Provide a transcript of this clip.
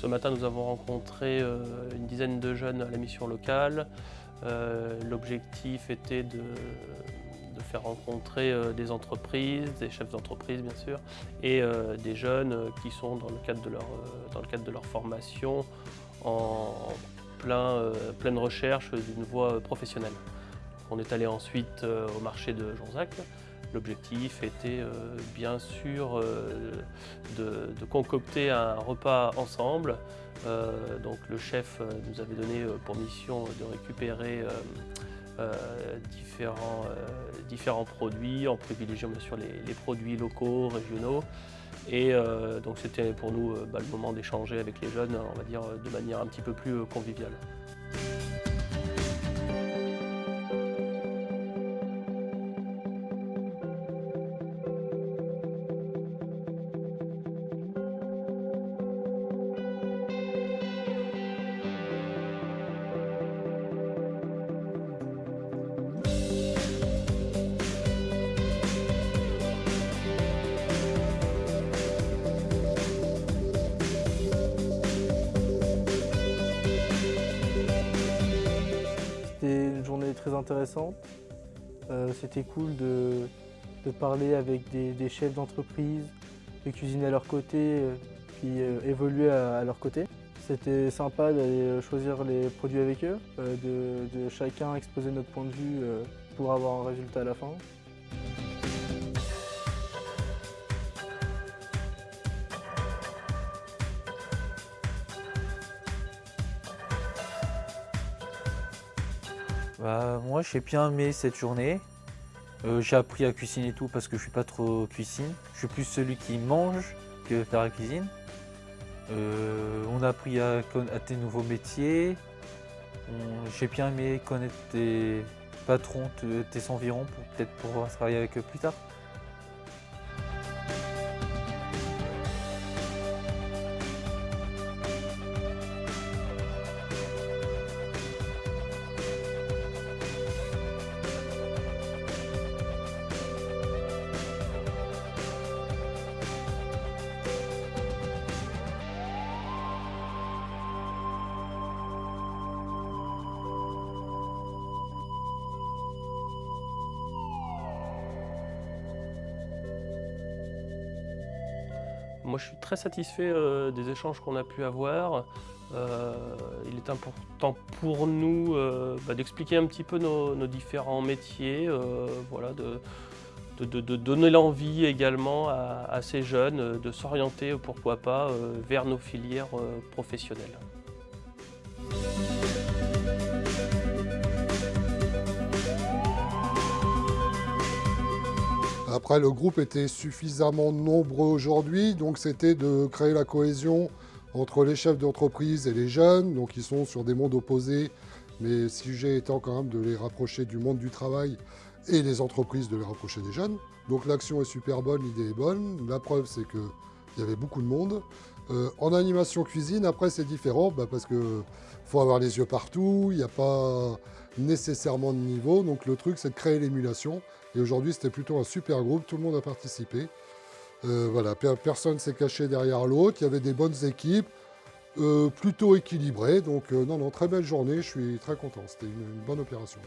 ce matin, nous avons rencontré une dizaine de jeunes à la mission locale. L'objectif était de faire rencontrer euh, des entreprises, des chefs d'entreprise bien sûr, et euh, des jeunes euh, qui sont dans le cadre de leur, dans le cadre de leur formation en plein, pleine recherche d'une voie professionnelle. On est allé ensuite au marché de Jonzac. L'objectif était bien sûr de, concocter un repas ensemble. donc le chef nous avait donné pour mission de récupérer euh, différents, euh, différents produits, en privilégiant bien sûr les, produits locaux, régionaux. Et euh, donc c'était pour nous bah, le moment d'échanger avec les jeunes, on va dire de manière un petit peu plus conviviale. Très intéressante. Euh, c'était cool de, parler avec des, chefs d'entreprise, de cuisiner à leur côté, euh, puis euh, évoluer à, leur côté. C'était sympa d'aller choisir les produits avec eux, de, chacun exposer notre point de vue pour avoir un résultat à la fin. Bah, moi j'ai bien aimé cette journée. Euh, j'ai appris à cuisiner tout parce que je suis pas trop cuisine. Je suis plus celui qui mange que faire la cuisine. Euh, on a appris à, à tes nouveaux métiers. J'ai bien aimé connaître tes patrons, tes environs pour peut-être pouvoir travailler avec eux plus tard. Moi, je suis très satisfait euh, des échanges qu'on a pu avoir. Euh, il est important pour nous euh, bah, d'expliquer un petit peu nos, différents métiers, voilà, de, donner l'envie également à, ces jeunes de s'orienter, pourquoi pas, vers nos filières professionnelles. Après, le groupe était suffisamment nombreux aujourd'hui, donc c'était de créer la cohésion entre les chefs d'entreprise et les jeunes, donc ils sont sur des mondes opposés, mais le sujet étant quand même de les rapprocher du monde du travail et les entreprises de les rapprocher des jeunes. Donc l'action est super bonne, l'idée est bonne. La preuve, c'est qu'il y avait beaucoup de monde. Euh, en animation cuisine, après, c'est différent bah, parce qu'il faut avoir les yeux partout, il n'y a pas nécessairement de niveau. Donc le truc, c'est de créer l'émulation. Et aujourd'hui, c'était plutôt un super groupe, tout le monde a participé. Euh, voilà, personne s'est caché derrière l'autre, il y avait des bonnes équipes, euh, plutôt équilibrées. Donc non, non, très belle journée, je suis très content, c'était une, bonne opération.